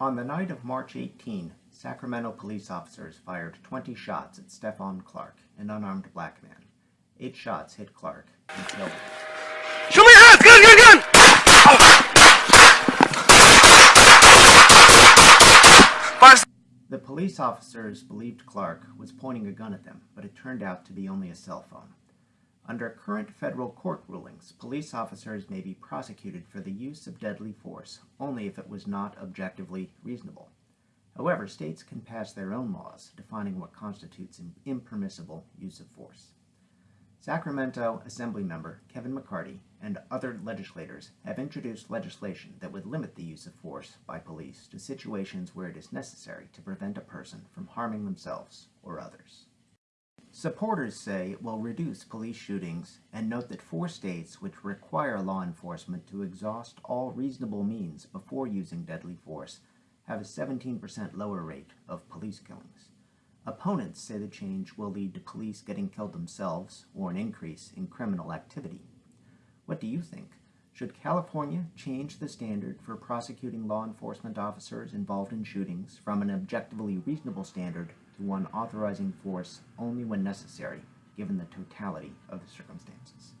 On the night of March 18, Sacramento police officers fired 20 shots at Stephon Clark, an unarmed black man. Eight shots hit Clark and killed him. Show me your hands! Gun, gun, gun! The police officers believed Clark was pointing a gun at them, but it turned out to be only a cell phone. Under current federal court rulings, police officers may be prosecuted for the use of deadly force only if it was not objectively reasonable. However, states can pass their own laws defining what constitutes an impermissible use of force. Sacramento Assemblymember Kevin McCarty and other legislators have introduced legislation that would limit the use of force by police to situations where it is necessary to prevent a person from harming themselves or others. Supporters say it will reduce police shootings and note that four states which require law enforcement to exhaust all reasonable means before using deadly force have a 17% lower rate of police killings. Opponents say the change will lead to police getting killed themselves or an increase in criminal activity. What do you think? Should California change the standard for prosecuting law enforcement officers involved in shootings from an objectively reasonable standard to one authorizing force only when necessary, given the totality of the circumstances?